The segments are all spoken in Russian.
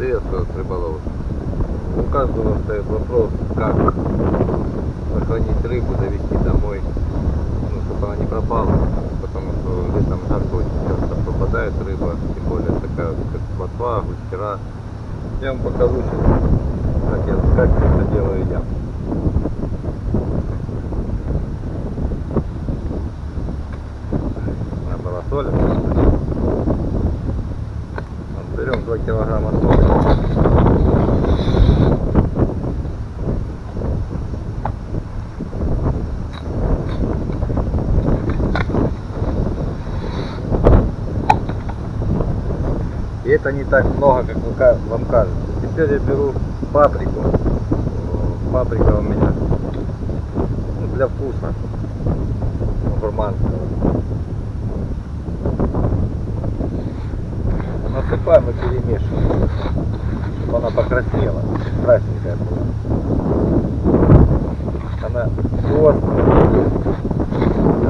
Приветствую, рыболов. У каждого стоит вопрос, как сохранить рыбу, завести домой, ну, чтобы она не пропала, потому что летом жарко очень часто пропадает рыба, тем более такая, как плотва, густера. Я вам покажу сейчас, как, я, как это делаю я. 2 килограмма соли. И это не так много, как вам кажется. Теперь я беру паприку. Паприка у меня для вкуса. Гурманского. И перемешиваем. Чтобы она покраснела. Красненькая была. Она острая.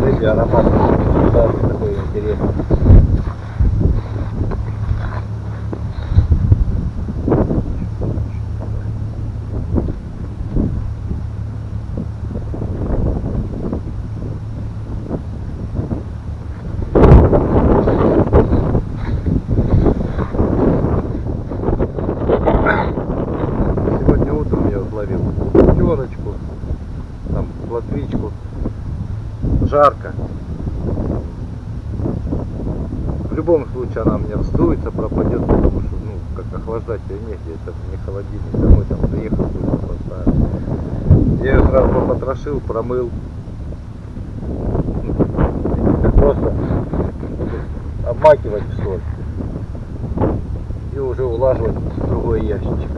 Рыбий аромат. Да, такой интересный. Сегодня утром я словил пятерочку, там плотвичку. Жарко. В любом случае она мне вздуется, пропадет, потому что, ну, как охлаждать ее негде, это не холодильник, домой там приехал, быстро поставил. Я ее сразу попотрошил, промыл. Ну, Просто обмакивать в соль и уже улаживать в другой ящичек.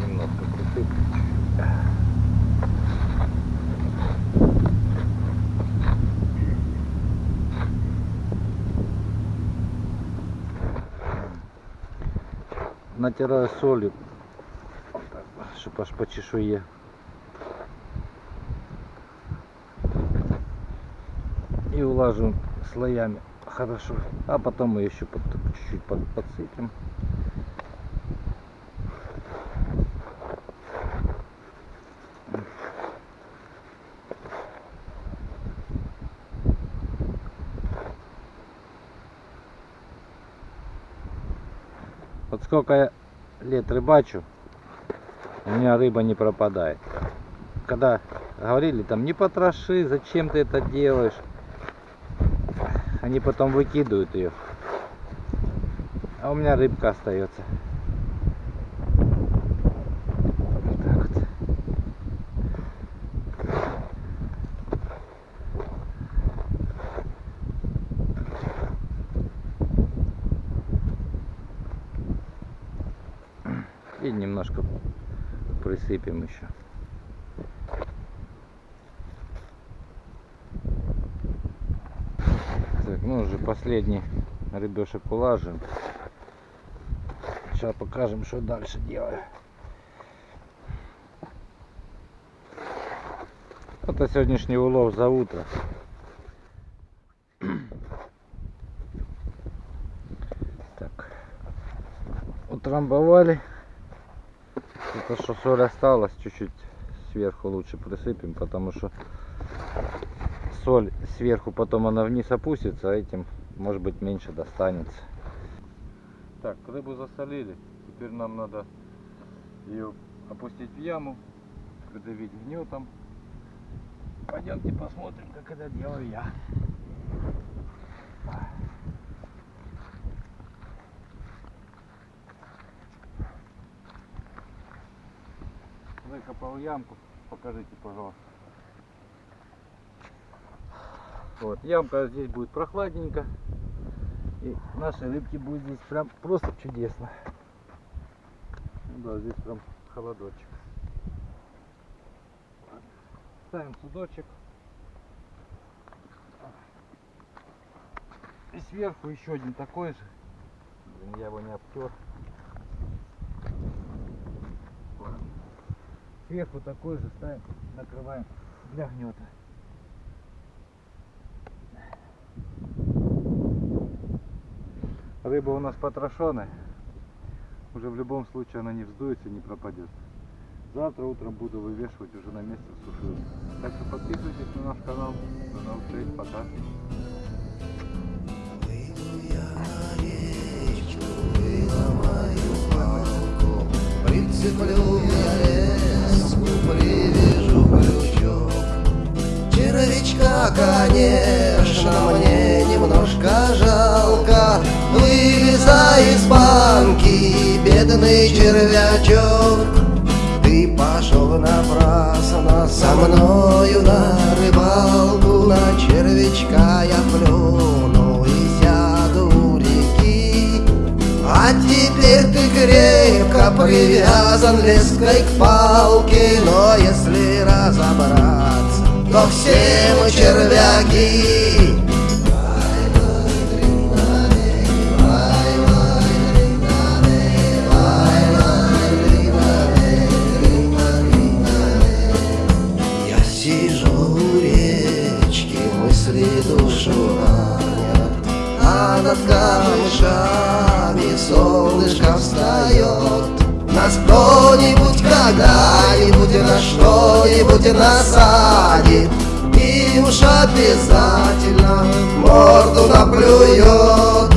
Немножко присыплю. Натираю солью, чтобы аж по чешуе. И улаживаем слоями хорошо. А потом мы еще чуть-чуть под- подсыпем. Вот сколько я лет рыбачу, у меня рыба не пропадает. Когда говорили там, не потроши, зачем ты это делаешь, они потом выкидывают ее. А у меня рыбка остается. И немножко присыпем еще. Так, ну уже последний рыбешек улажим. Сейчас покажем, что дальше делаю. Это сегодняшний улов за утро. Так. Утрамбовали. Это что соль осталась, чуть-чуть сверху лучше присыпем, потому что соль сверху потом она вниз опустится, а этим может быть меньше достанется. Так, рыбу засолили. Теперь нам надо ее опустить в яму, придавить гнетом. Пойдемте посмотрим, как это делаю я. Выкопал ямку, покажите, пожалуйста. Вот, ямка здесь будет прохладненько. И нашей рыбки будет здесь прям просто чудесно. Да, здесь прям холодочек. ставим судочек. И сверху еще один такой же. Блин, я его не обтер. Сверху такой же ставим, накрываем для гнета. Рыба у нас потрошенная. Уже в любом случае она не вздуется, не пропадет. Завтра утром буду вывешивать уже на месте в сушилке. Так что подписывайтесь на наш канал. До новых встреч, пока. Прицеплю конечно, мне немножко жалко, Вылезай из банки, бедный червячок. Ты пошел напрасно со мною на рыбалку, На червячка я плюну и сяду у реки. А теперь ты крепко привязан леской к палке, Но если разобраться, то все мы червяки. Я сижу у речки, мысли душу ранят, А над камышами солнышко встает. Нас кто-нибудь когда-нибудь на что-нибудь насадит, обязательно морду наплюет.